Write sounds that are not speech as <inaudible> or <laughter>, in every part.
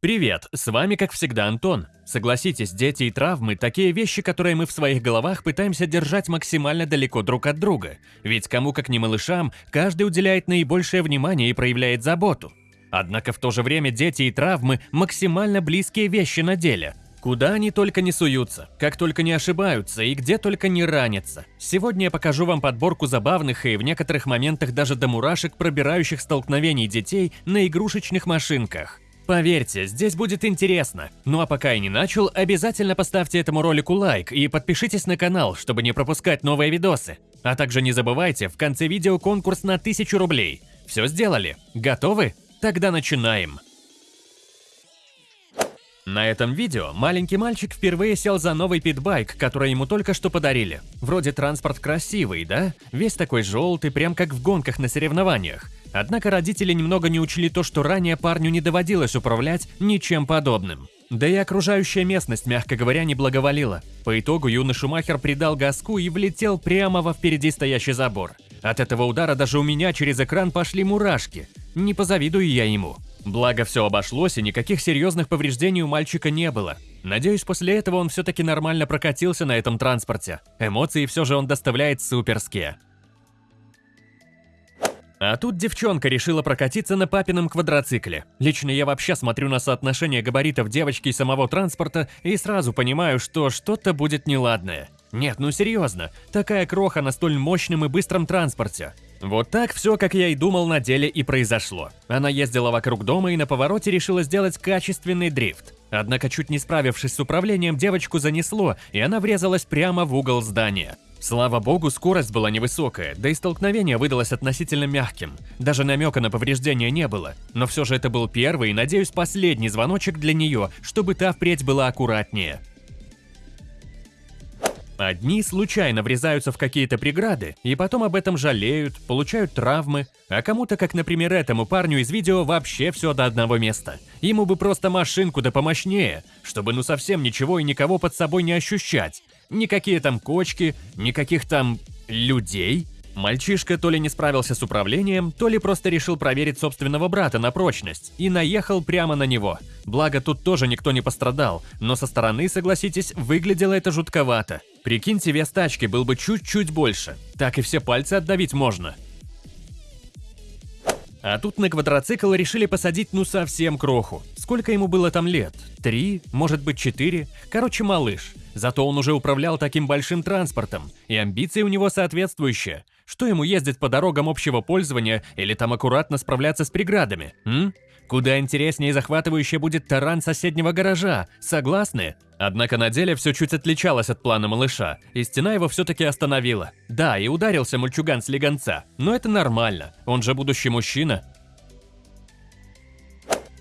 Привет, с вами как всегда Антон. Согласитесь, дети и травмы – такие вещи, которые мы в своих головах пытаемся держать максимально далеко друг от друга. Ведь кому как не малышам, каждый уделяет наибольшее внимание и проявляет заботу. Однако в то же время дети и травмы – максимально близкие вещи на деле. Куда они только не суются, как только не ошибаются и где только не ранятся. Сегодня я покажу вам подборку забавных и в некоторых моментах даже до мурашек пробирающих столкновений детей на игрушечных машинках. Поверьте, здесь будет интересно. Ну а пока я не начал, обязательно поставьте этому ролику лайк и подпишитесь на канал, чтобы не пропускать новые видосы. А также не забывайте, в конце видео конкурс на 1000 рублей. Все сделали? Готовы? Тогда начинаем. На этом видео маленький мальчик впервые сел за новый питбайк, который ему только что подарили. Вроде транспорт красивый, да? Весь такой желтый, прям как в гонках на соревнованиях. Однако родители немного не учли то, что ранее парню не доводилось управлять ничем подобным. Да и окружающая местность, мягко говоря, не благоволила. По итогу юный Шумахер придал газку и влетел прямо во впереди стоящий забор. От этого удара даже у меня через экран пошли мурашки. Не позавидую я ему. Благо все обошлось и никаких серьезных повреждений у мальчика не было. Надеюсь, после этого он все-таки нормально прокатился на этом транспорте. Эмоции все же он доставляет суперские. А тут девчонка решила прокатиться на папином квадроцикле. Лично я вообще смотрю на соотношение габаритов девочки и самого транспорта и сразу понимаю, что что-то будет неладное. Нет, ну серьезно, такая кроха на столь мощном и быстром транспорте. Вот так все, как я и думал, на деле и произошло. Она ездила вокруг дома и на повороте решила сделать качественный дрифт. Однако, чуть не справившись с управлением, девочку занесло, и она врезалась прямо в угол здания. Слава богу, скорость была невысокая, да и столкновение выдалось относительно мягким. Даже намека на повреждения не было. Но все же это был первый и, надеюсь, последний звоночек для нее, чтобы та впредь была аккуратнее. Одни случайно врезаются в какие-то преграды и потом об этом жалеют, получают травмы, а кому-то, как, например, этому парню из видео, вообще все до одного места. Ему бы просто машинку да помощнее, чтобы ну совсем ничего и никого под собой не ощущать. Никакие там кочки, никаких там людей. Мальчишка то ли не справился с управлением, то ли просто решил проверить собственного брата на прочность и наехал прямо на него. Благо тут тоже никто не пострадал, но со стороны, согласитесь, выглядело это жутковато. Прикиньте, вес тачки был бы чуть-чуть больше. Так и все пальцы отдавить можно. А тут на квадроцикл решили посадить ну совсем кроху. Сколько ему было там лет? Три? Может быть четыре? Короче, малыш. Зато он уже управлял таким большим транспортом, и амбиции у него соответствующие. Что ему ездить по дорогам общего пользования или там аккуратно справляться с преградами, м? Куда интереснее и захватывающе будет таран соседнего гаража, согласны? Однако на деле все чуть отличалось от плана малыша, и стена его все-таки остановила. Да, и ударился мальчуган с легонца, но это нормально, он же будущий мужчина,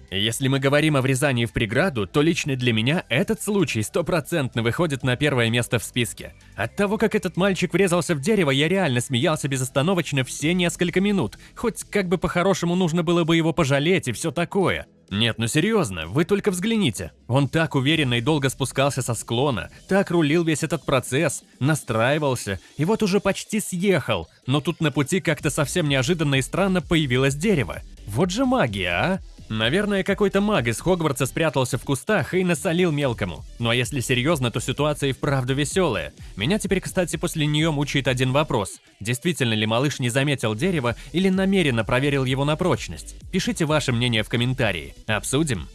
если мы говорим о врезании в преграду, то лично для меня этот случай стопроцентно выходит на первое место в списке. От того, как этот мальчик врезался в дерево, я реально смеялся безостановочно все несколько минут, хоть как бы по-хорошему нужно было бы его пожалеть и все такое. Нет, ну серьезно, вы только взгляните. Он так уверенно и долго спускался со склона, так рулил весь этот процесс, настраивался, и вот уже почти съехал, но тут на пути как-то совсем неожиданно и странно появилось дерево. Вот же магия, а? Наверное, какой-то маг из Хогвартса спрятался в кустах и насолил мелкому. Ну а если серьезно, то ситуация и вправду веселая. Меня теперь, кстати, после нее мучает один вопрос. Действительно ли малыш не заметил дерево или намеренно проверил его на прочность? Пишите ваше мнение в комментарии. Обсудим.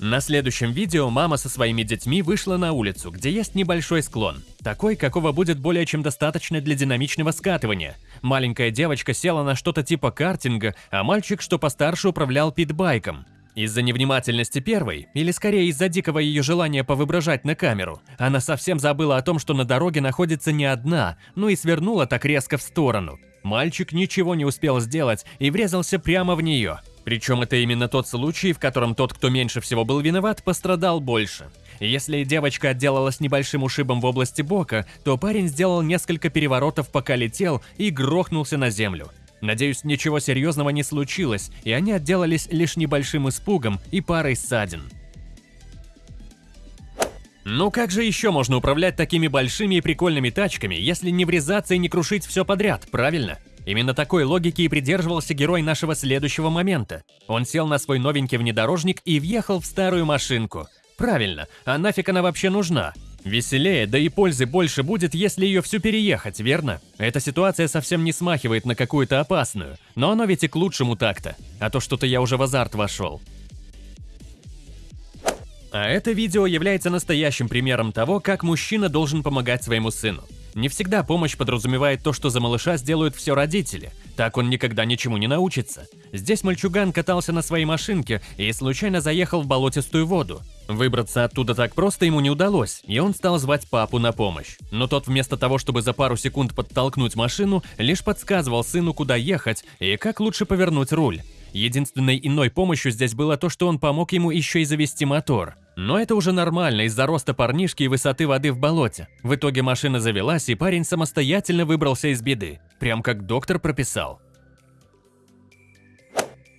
На следующем видео мама со своими детьми вышла на улицу, где есть небольшой склон. Такой, какого будет более чем достаточно для динамичного скатывания. Маленькая девочка села на что-то типа картинга, а мальчик, что постарше, управлял питбайком. Из-за невнимательности первой, или скорее из-за дикого ее желания повыброжать на камеру, она совсем забыла о том, что на дороге находится не одна, ну и свернула так резко в сторону. Мальчик ничего не успел сделать и врезался прямо в нее. Причем это именно тот случай, в котором тот, кто меньше всего был виноват, пострадал больше. Если девочка отделалась небольшим ушибом в области бока, то парень сделал несколько переворотов, пока летел, и грохнулся на землю. Надеюсь, ничего серьезного не случилось, и они отделались лишь небольшим испугом и парой ссадин. Ну как же еще можно управлять такими большими и прикольными тачками, если не врезаться и не крушить все подряд, правильно? Именно такой логики и придерживался герой нашего следующего момента. Он сел на свой новенький внедорожник и въехал в старую машинку. Правильно, а нафиг она вообще нужна? Веселее, да и пользы больше будет, если ее всю переехать, верно? Эта ситуация совсем не смахивает на какую-то опасную, но оно ведь и к лучшему так-то, а то что-то я уже в азарт вошел. А это видео является настоящим примером того, как мужчина должен помогать своему сыну. Не всегда помощь подразумевает то, что за малыша сделают все родители. Так он никогда ничему не научится. Здесь мальчуган катался на своей машинке и случайно заехал в болотистую воду. Выбраться оттуда так просто ему не удалось, и он стал звать папу на помощь. Но тот вместо того, чтобы за пару секунд подтолкнуть машину, лишь подсказывал сыну, куда ехать и как лучше повернуть руль. Единственной иной помощью здесь было то, что он помог ему еще и завести мотор. Но это уже нормально из-за роста парнишки и высоты воды в болоте. В итоге машина завелась, и парень самостоятельно выбрался из беды. Прям как доктор прописал.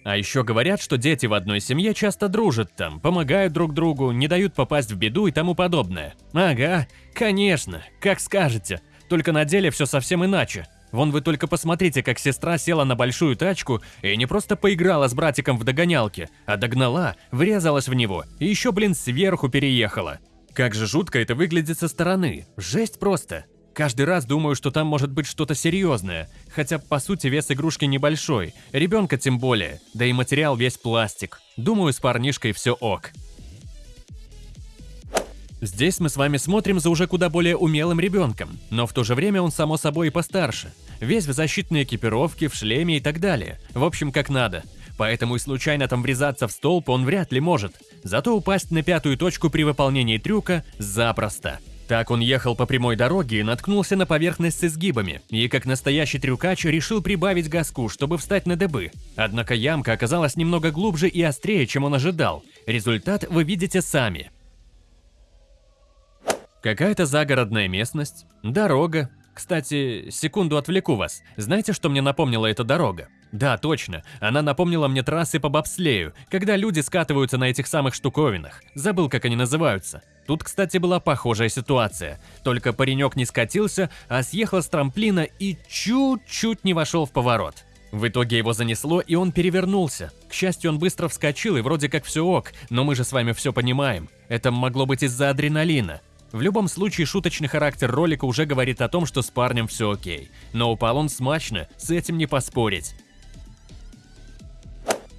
А еще говорят, что дети в одной семье часто дружат там, помогают друг другу, не дают попасть в беду и тому подобное. Ага, конечно, как скажете. Только на деле все совсем иначе. Вон вы только посмотрите, как сестра села на большую тачку и не просто поиграла с братиком в догонялки, а догнала, врезалась в него и еще, блин, сверху переехала. Как же жутко это выглядит со стороны. Жесть просто. Каждый раз думаю, что там может быть что-то серьезное, хотя по сути вес игрушки небольшой, ребенка тем более, да и материал весь пластик. Думаю, с парнишкой все ок. Здесь мы с вами смотрим за уже куда более умелым ребенком, но в то же время он само собой и постарше. Весь в защитной экипировке, в шлеме и так далее. В общем, как надо. Поэтому и случайно там врезаться в столб он вряд ли может. Зато упасть на пятую точку при выполнении трюка запросто. Так он ехал по прямой дороге и наткнулся на поверхность с изгибами, и как настоящий трюкач решил прибавить газку, чтобы встать на дыбы. Однако ямка оказалась немного глубже и острее, чем он ожидал. Результат вы видите сами. Какая-то загородная местность, дорога. Кстати, секунду отвлеку вас. Знаете, что мне напомнила эта дорога? Да, точно. Она напомнила мне трассы по бобслею, когда люди скатываются на этих самых штуковинах. Забыл, как они называются. Тут, кстати, была похожая ситуация. Только паренек не скатился, а съехал с трамплина и чуть-чуть не вошел в поворот. В итоге его занесло, и он перевернулся. К счастью, он быстро вскочил, и вроде как все ок, но мы же с вами все понимаем. Это могло быть из-за адреналина. В любом случае, шуточный характер ролика уже говорит о том, что с парнем все окей. Но упал он смачно, с этим не поспорить.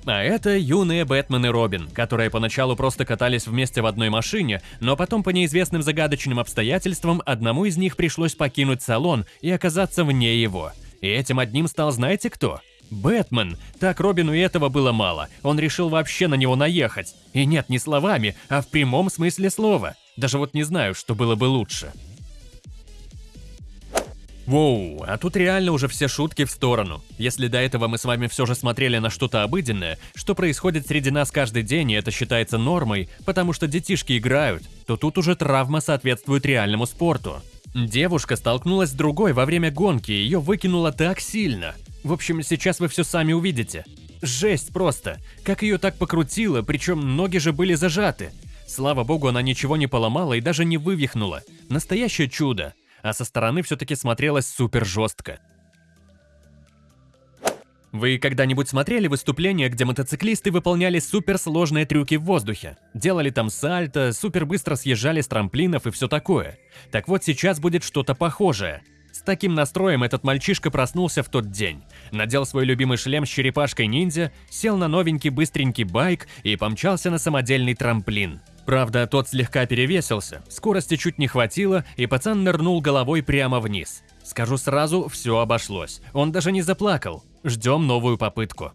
А это юные Бэтмен и Робин, которые поначалу просто катались вместе в одной машине, но потом по неизвестным загадочным обстоятельствам одному из них пришлось покинуть салон и оказаться вне его. И этим одним стал знаете кто? Бэтмен. Так Робину этого было мало, он решил вообще на него наехать. И нет, не словами, а в прямом смысле слова. Даже вот не знаю, что было бы лучше. Воу, а тут реально уже все шутки в сторону. Если до этого мы с вами все же смотрели на что-то обыденное, что происходит среди нас каждый день и это считается нормой, потому что детишки играют, то тут уже травма соответствует реальному спорту. Девушка столкнулась с другой во время гонки ее выкинуло так сильно. В общем, сейчас вы все сами увидите. Жесть просто. Как ее так покрутило, причем ноги же были зажаты. Слава богу, она ничего не поломала и даже не вывихнула. Настоящее чудо. А со стороны все-таки смотрелось супер жестко. Вы когда-нибудь смотрели выступления, где мотоциклисты выполняли суперсложные трюки в воздухе? Делали там сальто, супер быстро съезжали с трамплинов и все такое. Так вот сейчас будет что-то похожее. С таким настроем этот мальчишка проснулся в тот день. Надел свой любимый шлем с черепашкой-ниндзя, сел на новенький быстренький байк и помчался на самодельный трамплин. Правда, тот слегка перевесился, скорости чуть не хватило, и пацан нырнул головой прямо вниз. Скажу сразу, все обошлось. Он даже не заплакал. Ждем новую попытку.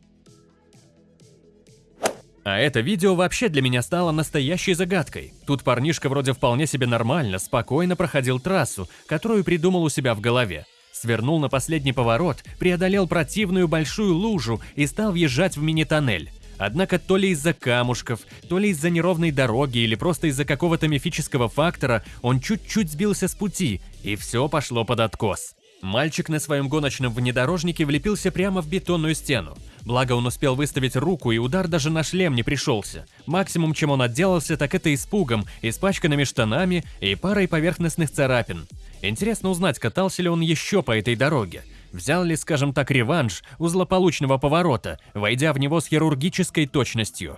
А это видео вообще для меня стало настоящей загадкой. Тут парнишка вроде вполне себе нормально, спокойно проходил трассу, которую придумал у себя в голове. Свернул на последний поворот, преодолел противную большую лужу и стал въезжать в мини-тоннель. Однако то ли из-за камушков, то ли из-за неровной дороги или просто из-за какого-то мифического фактора он чуть-чуть сбился с пути, и все пошло под откос. Мальчик на своем гоночном внедорожнике влепился прямо в бетонную стену. Благо он успел выставить руку, и удар даже на шлем не пришелся. Максимум, чем он отделался, так это испугом, испачканными штанами и парой поверхностных царапин. Интересно узнать, катался ли он еще по этой дороге. Взял ли, скажем так, реванш у злополучного поворота, войдя в него с хирургической точностью.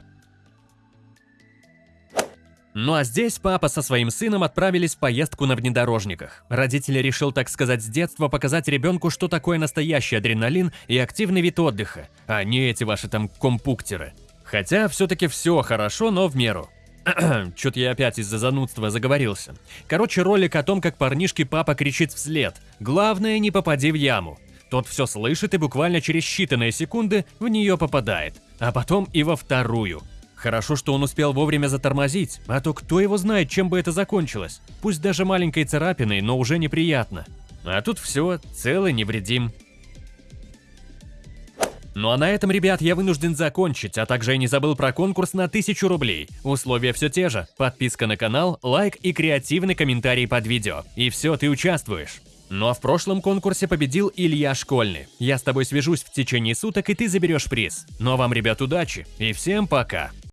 Ну а здесь папа со своим сыном отправились в поездку на внедорожниках. Родители решил, так сказать, с детства показать ребенку, что такое настоящий адреналин и активный вид отдыха, а не эти ваши там компуктеры. Хотя все-таки все хорошо, но в меру. <clears throat> Чё-то я опять из-за занудства заговорился. Короче, ролик о том, как парнишке папа кричит вслед. Главное, не попади в яму. Тот все слышит и буквально через считанные секунды в нее попадает. А потом и во вторую. Хорошо, что он успел вовремя затормозить, а то кто его знает, чем бы это закончилось. Пусть даже маленькой царапиной, но уже неприятно. А тут все, целый невредим. Ну а на этом, ребят, я вынужден закончить, а также я не забыл про конкурс на 1000 рублей. Условия все те же. Подписка на канал, лайк и креативный комментарий под видео. И все, ты участвуешь. Ну а в прошлом конкурсе победил Илья Школьный. Я с тобой свяжусь в течение суток, и ты заберешь приз. Ну а вам, ребят, удачи и всем пока!